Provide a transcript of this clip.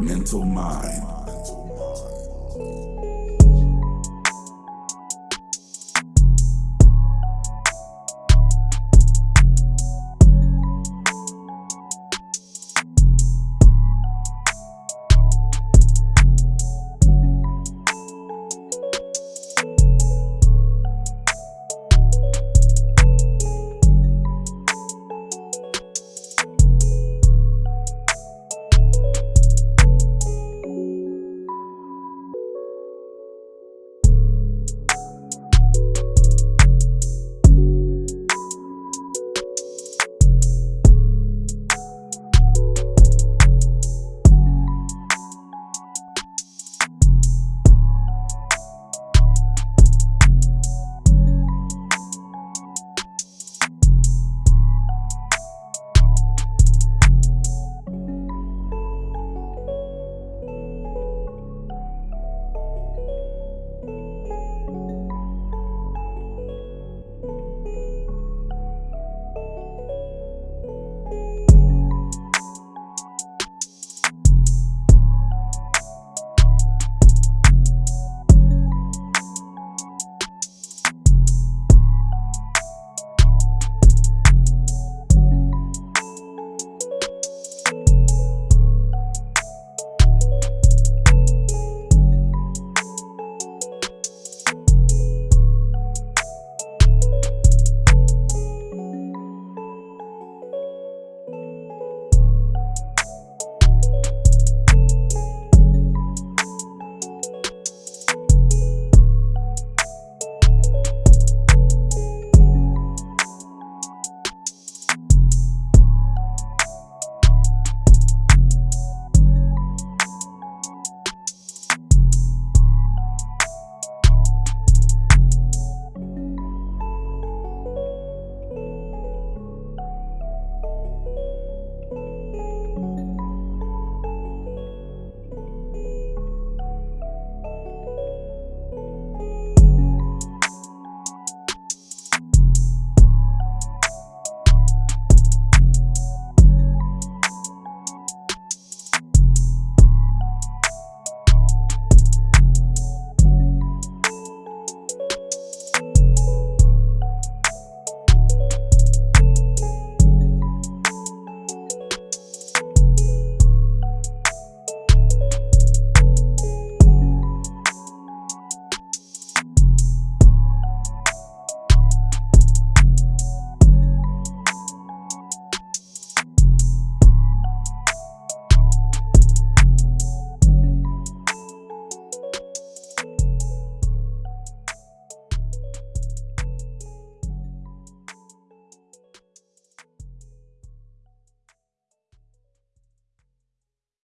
Mental Mind.